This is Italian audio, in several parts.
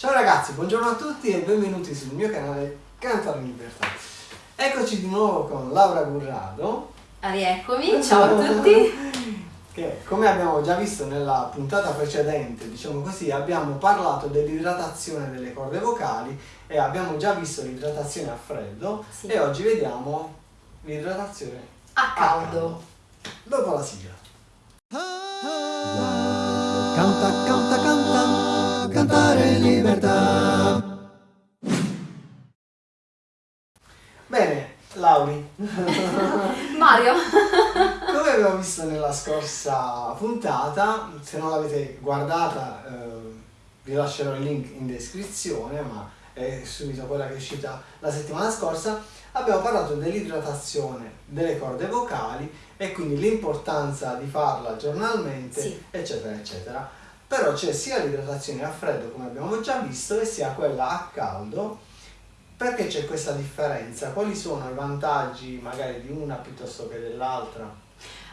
Ciao ragazzi, buongiorno a tutti e benvenuti sul mio canale Cantare in Libertà. Eccoci di nuovo con Laura Gurrado. Rieccomi, ciao a tutti. Che come abbiamo già visto nella puntata precedente, diciamo così, abbiamo parlato dell'idratazione delle corde vocali e abbiamo già visto l'idratazione a freddo Sì. e oggi vediamo l'idratazione A caldo. Dopo la sigla. Canta, canta, canta, libertà. Bene, Lauri, Mario. come abbiamo visto nella scorsa puntata, se non l'avete guardata eh, vi lascerò il link in descrizione, ma è subito quella che è uscita la settimana scorsa, abbiamo parlato dell'idratazione delle corde vocali e quindi l'importanza di farla giornalmente, Sì. eccetera, eccetera. Però c'è sia l'idratazione a freddo, come abbiamo già visto, e sia quella a caldo. Perché c'è questa differenza? Quali sono i vantaggi magari di una piuttosto che dell'altra?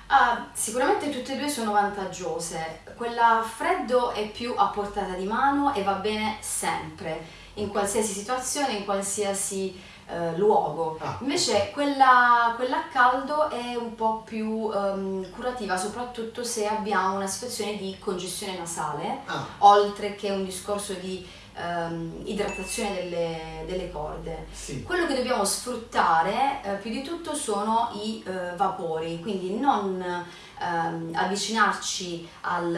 Ah, sicuramente tutte e due sono vantaggiose. Quella a freddo è più a portata di mano e va bene sempre, in qualsiasi situazione, in qualsiasi eh, luogo. Ah. Invece quella, quella a caldo è un po' più ehm, curativa, soprattutto se abbiamo una situazione di congestione nasale. Ah, oltre che un discorso di ehm, idratazione delle, delle corde. sì. Quello che dobbiamo sfruttare eh, più di tutto sono i eh, vapori, quindi non ehm, avvicinarci al-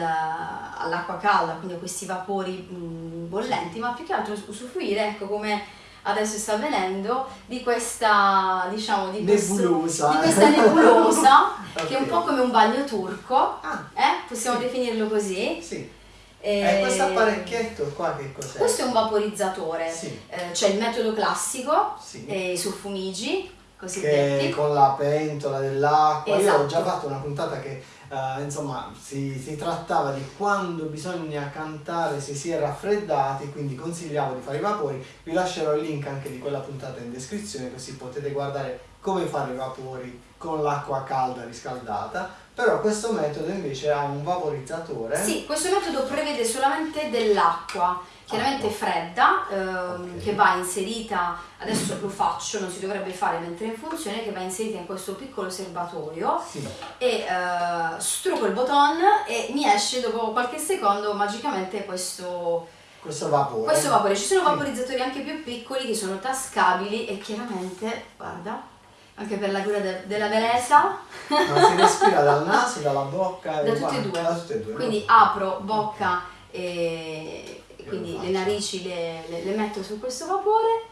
all'acqua calda, quindi a questi vapori mh, bollenti, ma più che altro usufruire, ecco come adesso sta avvenendo, di questa, diciamo, di, questo- Nebulosa. di questa nebulosa, che è un po' come un bagno turco, Ah, eh? possiamo Sì. definirlo così. sì. E E questo apparecchietto qua che cos'è? Questo è un vaporizzatore, Sì. Eh, c'è il metodo classico, Sì. e i suffumigi che cosiddetti. con la pentola dell'acqua. Io Esatto. ho già fatto una puntata che eh, insomma si, si trattava di quando bisogna cantare se si è raffreddati, quindi consigliavo di fare i vapori. Vi lascerò il link anche di quella puntata in descrizione così potete guardare come fare i vapori con l'acqua calda riscaldata. Però questo metodo invece ha un vaporizzatore. Sì, questo metodo prevede solamente dell'acqua, chiaramente Acqua. fredda, ehm, Ok. che va inserita, adesso lo faccio, non si dovrebbe fare mentre è in funzione, che va inserita in questo piccolo serbatoio Sì. e eh, struco il button e mi esce dopo qualche secondo magicamente questo, Questo vapore. questo vapore. Ci sono vaporizzatori anche più piccoli che sono tascabili e chiaramente, guarda, anche per la cura de- della bellezza, Ma si respira dal naso, dalla bocca da tutte e due. Da tutte e due. no? Quindi apro bocca e e quindi le narici le, le- le metto su questo vapore.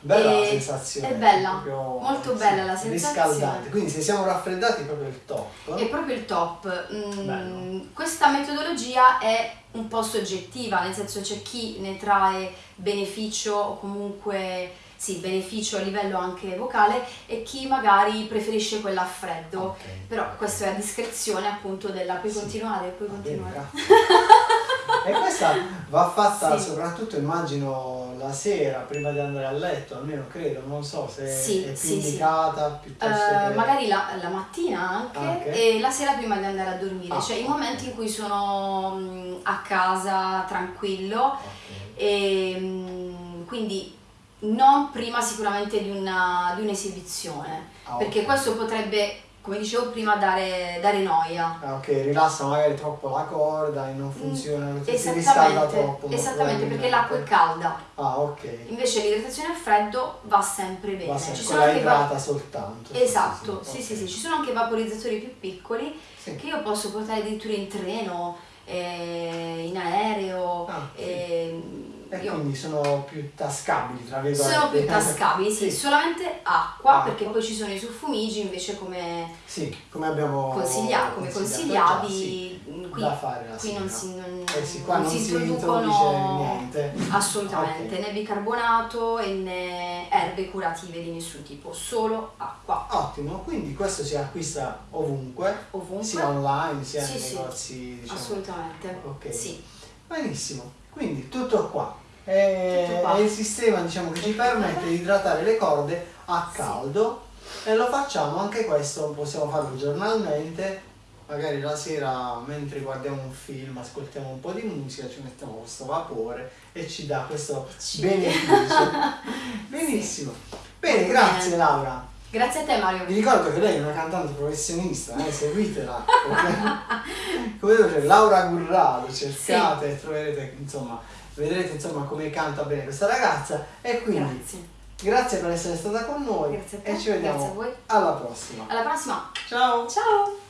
Bella la sensazione. è bella, molto bella la sensazione. Riscaldante, quindi se siamo raffreddati è proprio il top. È proprio il top. Mm, questa metodologia è un po' soggettiva, nel senso c'è chi ne trae beneficio o comunque sì, beneficio a livello anche vocale e chi magari preferisce quella a freddo. Ok. Però questo è a discrezione appunto della puoi Sì. continuare, puoi Va continuare. e questa va fatta Sì. soprattutto immagino la sera prima di andare a letto, almeno credo, non so se Sì, è più sì, sì. indicata piuttosto Eh, che... magari la, la mattina anche Anche? e la sera prima di andare a dormire, Ah, cioè i ok. momenti in cui sono mm, a casa tranquillo e mm, quindi non prima sicuramente di, una- di un'esibizione, Ah, perché questo potrebbe, come dicevo prima, dare, dare noia. Ah, ok, rilassa magari troppo la corda e non funziona, si riscalda Esattamente, troppo. esattamente perché l'acqua è calda, Ah, ok. invece l'idratazione al freddo va sempre bene. Va sempre, Ci sono anche idrata soltanto. Esatto, sì sì, sì, ci sono anche vaporizzatori più piccoli Sì. che io posso portare addirittura in treno, eh, in aereo. Ah, sì. ehm, E io- quindi sono più tascabili, tra virgolette. sono più tascabili, sì, Sì. solamente acqua, Acqua. perché poi ci sono i suffumigi invece come, Sì, come abbiamo consiglia- come consigliato consigliavi, sì, mm, qui, da fare la qui non si, non, Eh sì, qua non non si si introducono niente. assolutamente Ok. né bicarbonato e né erbe curative di nessun tipo, solo acqua, Ottimo, quindi questo si acquista ovunque, ovunque. sia online sia nei negozi, diciamo. Assolutamente. Ok. Sì. Benissimo, quindi tutto qua. È, Tutto qua. è il sistema diciamo, che ci permette di idratare le corde a Sì. caldo e lo facciamo anche questo, possiamo farlo giornalmente magari la sera mentre guardiamo un film, ascoltiamo un po' di musica, ci mettiamo questo vapore e ci dà questo Ci- beneficio. Benissimo. Bene, Molto grazie bene. Laura. Grazie a te Mario. Vi ricordo che lei è una cantante professionista, eh, seguitela. ok? Come c'è Laura Gurrado, cercate e troverete, insomma, vedrete insomma come canta bene questa ragazza e quindi Grazie. grazie per essere stata con noi Grazie a te. e ci vediamo Grazie a voi. alla prossima. Alla prossima. Ciao! Ciao.